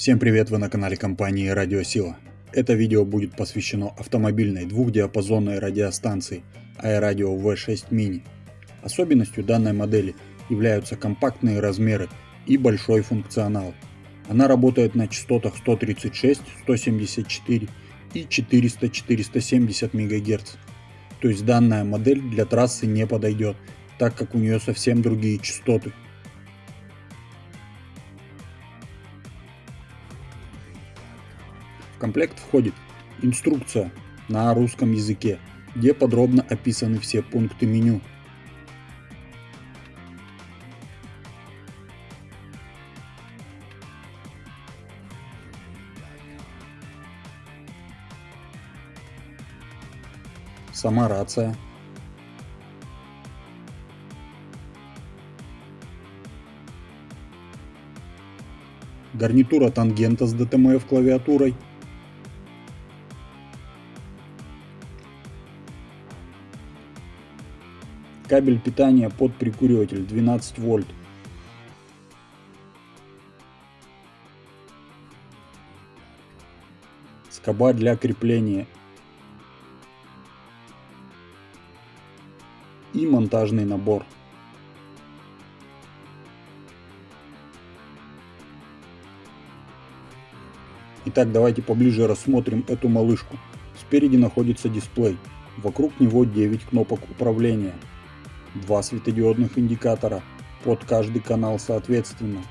Всем привет, вы на канале компании Радиосила. Это видео будет посвящено автомобильной двухдиапазонной радиостанции iRadio V6 Mini. Особенностью данной модели являются компактные размеры и большой функционал. Она работает на частотах 136, 174 и 400-470 МГц. То есть данная модель для трассы не подойдет, так как у нее совсем другие частоты. Комплект входит инструкция на русском языке, где подробно описаны все пункты меню. Сама рация. Гарнитура тангента с DTMF клавиатурой. Кабель питания под прикуриватель 12 вольт. Скоба для крепления. И монтажный набор. Итак, давайте поближе рассмотрим эту малышку. Спереди находится дисплей. Вокруг него 9 кнопок управления два светодиодных индикатора под каждый канал соответственно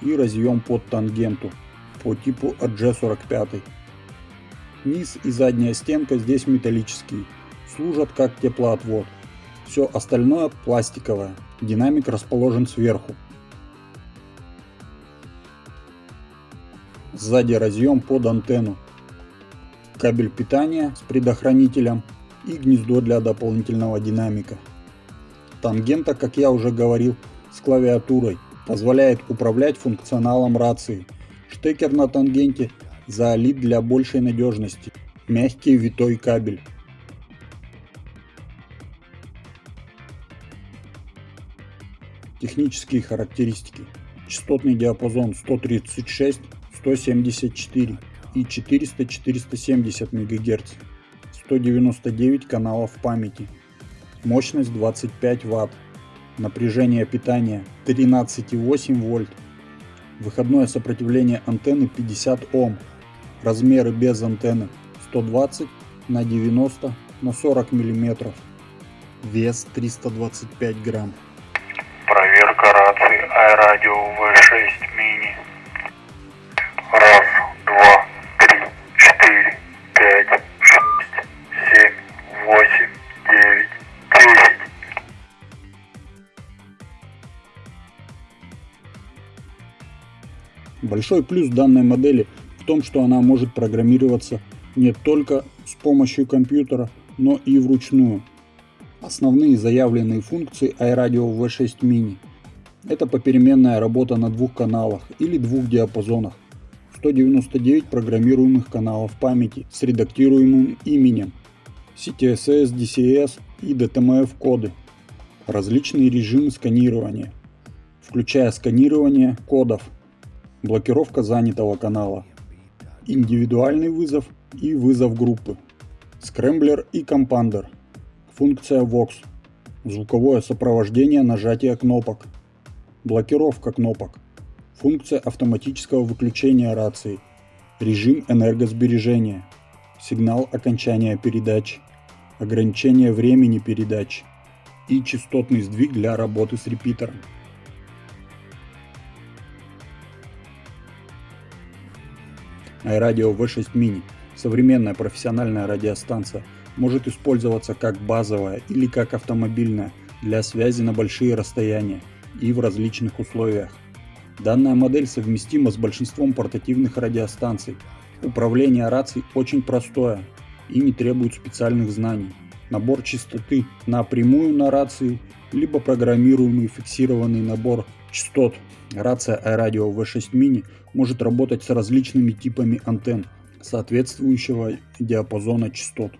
и разъем под тангенту по типу RG45. Низ и задняя стенка здесь металлические, служат как теплоотвод. Все остальное пластиковое, динамик расположен сверху. Сзади разъем под антенну, кабель питания с предохранителем и гнездо для дополнительного динамика. Тангента, как я уже говорил, с клавиатурой, позволяет управлять функционалом рации. Штекер на тангенте залит для большей надежности. Мягкий витой кабель. Технические характеристики. Частотный диапазон 136, 174 и 400-470 МГц. 199 каналов памяти мощность 25 Вт, напряжение питания 13,8 вольт, выходное сопротивление антенны 50 Ом, размеры без антенны 120 на 90 на 40 миллиметров, вес 325 грамм. Проверка рации iRadio V6 Большой плюс данной модели в том, что она может программироваться не только с помощью компьютера, но и вручную. Основные заявленные функции iRadio V6 Mini – это попеременная работа на двух каналах или двух диапазонах, 199 программируемых каналов памяти с редактируемым именем, CTSS, DCS и DTMF коды, различные режимы сканирования, включая сканирование кодов, блокировка занятого канала, индивидуальный вызов и вызов группы, скрэмблер и компандер, функция VOX, звуковое сопровождение нажатия кнопок, блокировка кнопок, функция автоматического выключения рации, режим энергосбережения, сигнал окончания передачи, ограничение времени передачи и частотный сдвиг для работы с репитером. iRadio V6 Mini – современная профессиональная радиостанция, может использоваться как базовая или как автомобильная для связи на большие расстояния и в различных условиях. Данная модель совместима с большинством портативных радиостанций. Управление рацией очень простое и не требует специальных знаний. Набор частоты напрямую на рации, либо программируемый фиксированный набор частот. Рация iRadio V6 Mini может работать с различными типами антенн соответствующего диапазона частот.